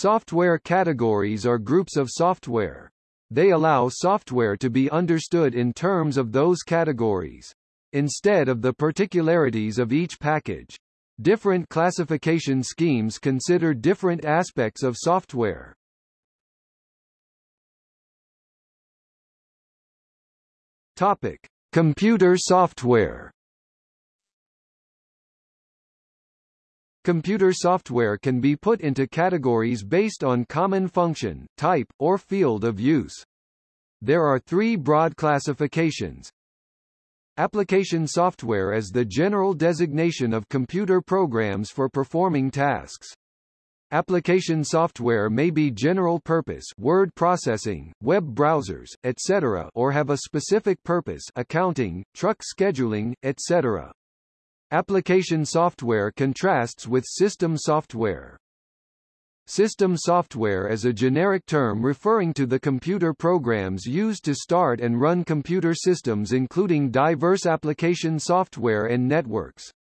Software categories are groups of software. They allow software to be understood in terms of those categories, instead of the particularities of each package. Different classification schemes consider different aspects of software. Topic: Computer software. Computer software can be put into categories based on common function, type, or field of use. There are three broad classifications. Application software is the general designation of computer programs for performing tasks. Application software may be general purpose word processing, web browsers, etc. or have a specific purpose accounting, truck scheduling, etc. Application software contrasts with system software. System software is a generic term referring to the computer programs used to start and run computer systems including diverse application software and networks.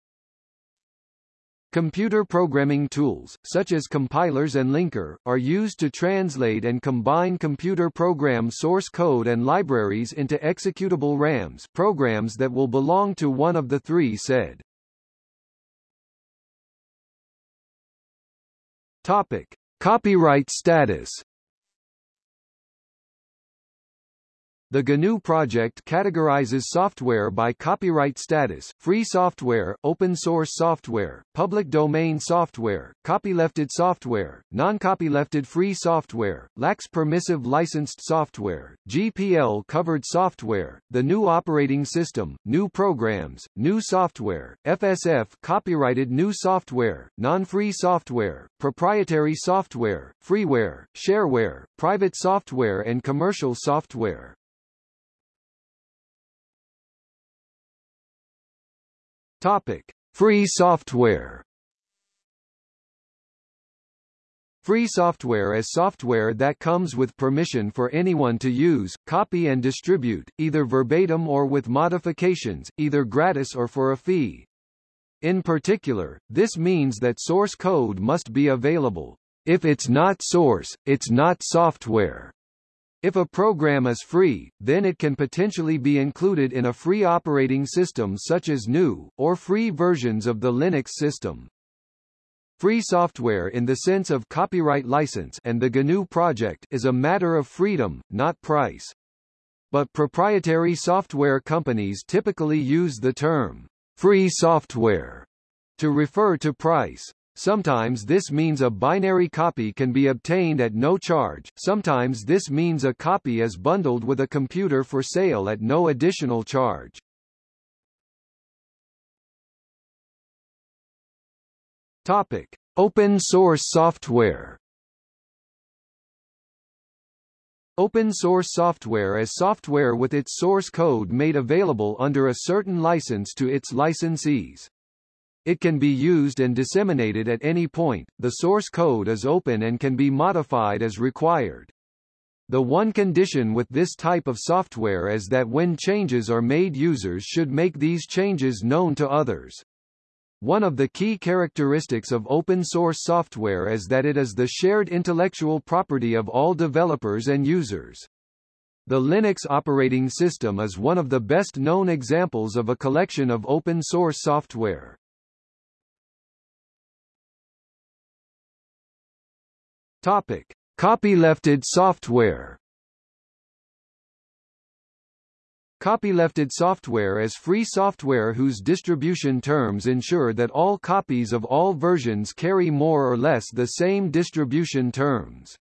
Computer programming tools, such as compilers and linker, are used to translate and combine computer program source code and libraries into executable RAMs programs that will belong to one of the three said. Topic: Copyright status. The GNU project categorizes software by copyright status, free software, open source software, public domain software, copylefted software, non-copylefted free software, lax permissive licensed software, GPL covered software, the GNU operating system, GNU programs, GNU software, FSF copyrighted GNU software, non-free software, proprietary software, freeware, shareware, private software and commercial software. Topic: Free software. Free software is software that comes with permission for anyone to use, copy and distribute, either verbatim or with modifications, either gratis or for a fee. In particular, this means that source code must be available. If it's not source, it's not software. If a program is free, then it can potentially be included in a free operating system such as GNU, or free versions of the Linux system. Free software in the sense of copyright license and the GNU project is a matter of freedom, not price. But proprietary software companies typically use the term free software to refer to price. Sometimes this means a binary copy can be obtained at no charge, sometimes this means a copy is bundled with a computer for sale at no additional charge. Topic: Open source software. Open source software is software with its source code made available under a certain license to its licensees. It can be used and disseminated at any point, the source code is open and can be modified as required. The one condition with this type of software is that when changes are made users should make these changes known to others. One of the key characteristics of open source software is that it is the shared intellectual property of all developers and users. The Linux operating system is one of the best known examples of a collection of open source software. Topic: Copylefted software. Copylefted software is free software whose distribution terms ensure that all copies of all versions carry more or less the same distribution terms.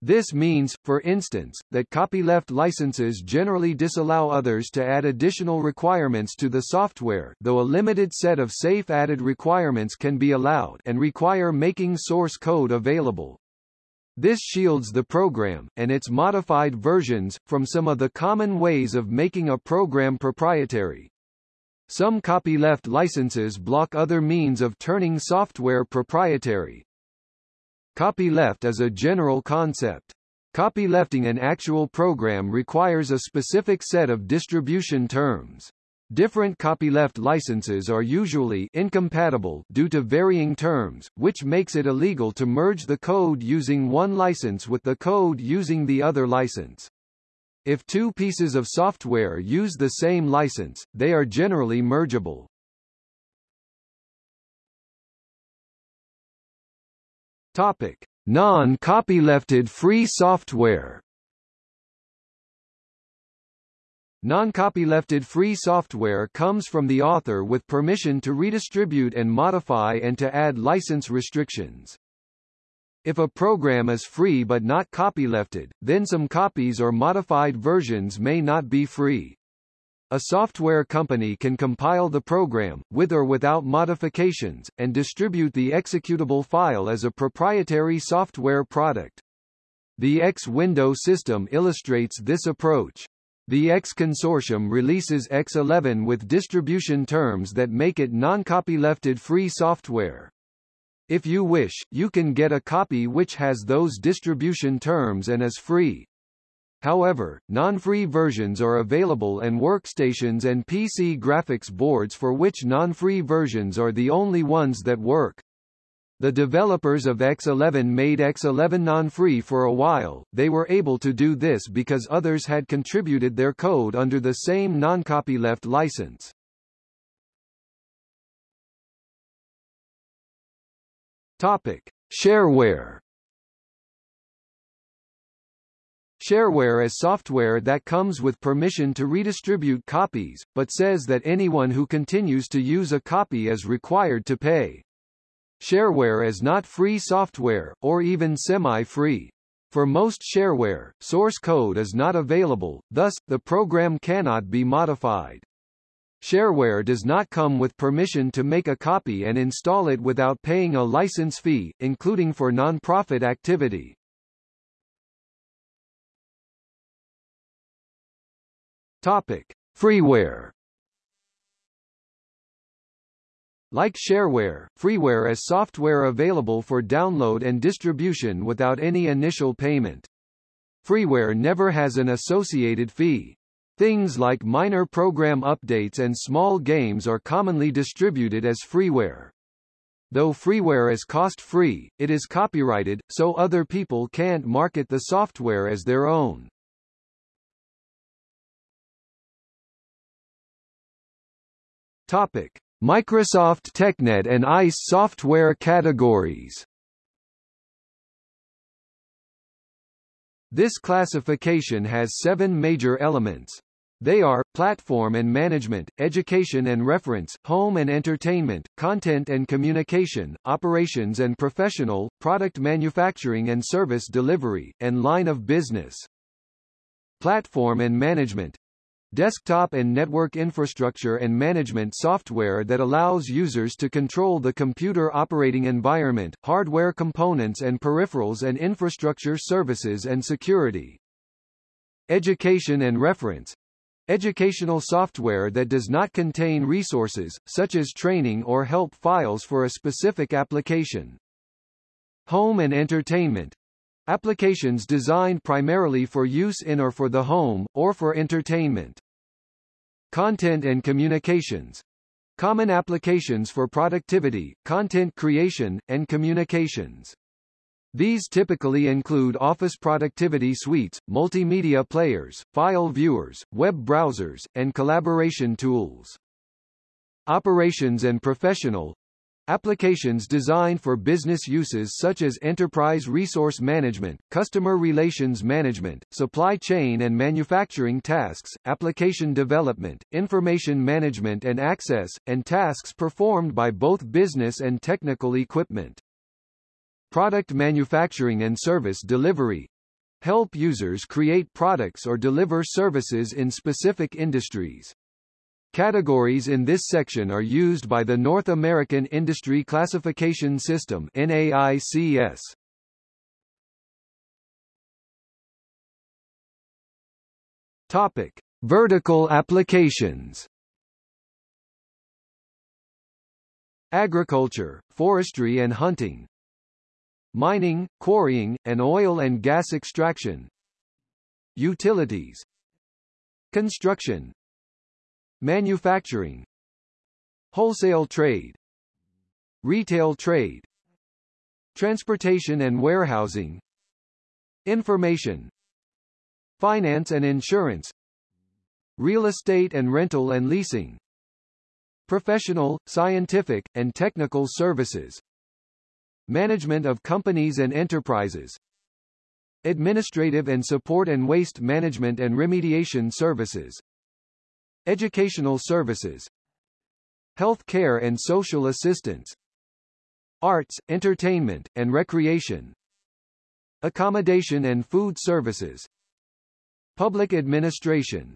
This means, for instance, that copyleft licenses generally disallow others to add additional requirements to the software though a limited set of safe added requirements can be allowed and require making source code available. This shields the program, and its modified versions, from some of the common ways of making a program proprietary. Some copyleft licenses block other means of turning software proprietary. Copyleft is a general concept. Copylefting an actual program requires a specific set of distribution terms. Different copyleft licenses are usually incompatible due to varying terms, which makes it illegal to merge the code using one license with the code using the other license. If two pieces of software use the same license, they are generally mergeable. Topic: Non-copylefted free software. Non-copylefted free software comes from the author with permission to redistribute and modify and to add license restrictions. If a program is free but not copylefted, then some copies or modified versions may not be free. A software company can compile the program, with or without modifications, and distribute the executable file as a proprietary software product. The X window system illustrates this approach. The X consortium releases X11 with distribution terms that make it non-copylefted free software. If you wish, you can get a copy which has those distribution terms and is free. However, non-free versions are available and workstations and PC graphics boards for which non-free versions are the only ones that work. The developers of X11 made X11 non-free for a while, they were able to do this because others had contributed their code under the same non-copyleft license. Topic. Shareware Shareware is software that comes with permission to redistribute copies, but says that anyone who continues to use a copy is required to pay. Shareware is not free software, or even semi-free. For most shareware, source code is not available, thus, the program cannot be modified. Shareware does not come with permission to make a copy and install it without paying a license fee, including for non-profit activity. Topic: Freeware. Like shareware, freeware is software available for download and distribution without any initial payment. Freeware never has an associated fee. Things like minor program updates and small games are commonly distributed as freeware. Though freeware is cost-free, it is copyrighted, so other people can't market the software as their own. Topic: Microsoft TechNet and ICE software categories. This classification has seven major elements. They are, platform and management, education and reference, home and entertainment, content and communication, operations and professional, product manufacturing and service delivery, and line of business. Platform and management desktop and network infrastructure and management software that allows users to control the computer operating environment, hardware components and peripherals and infrastructure services and security. Education and reference Educational software that does not contain resources, such as training or help files for a specific application. Home and entertainment Applications designed primarily for use in or for the home, or for entertainment. Content and communications. Common applications for productivity, content creation, and communications. These typically include Office productivity suites, multimedia players, file viewers, web browsers, and collaboration tools. Operations and professional Applications designed for business uses such as enterprise resource management, customer relations management, supply chain and manufacturing tasks, application development, information management and access, and tasks performed by both business and technical equipment. Product manufacturing and service delivery help users create products or deliver services in specific industries. Categories in this section are used by the North American Industry Classification System NAICS. Topic: Vertical applications. Agriculture, forestry and hunting. Mining, quarrying, and oil and gas extraction. Utilities. Construction, manufacturing, wholesale trade, retail trade, transportation and warehousing, information, finance and insurance, real estate and rental and leasing, professional, scientific, and technical services, management of companies and enterprises, administrative and support and waste management and remediation services, educational services, health care and social assistance, arts, entertainment, and recreation, accommodation and food services, public administration,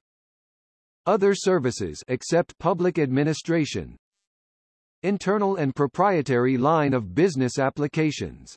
other services except public administration, internal and proprietary line of business applications.